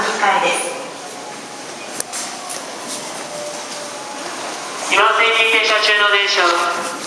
のり会です。今に停車中の電車は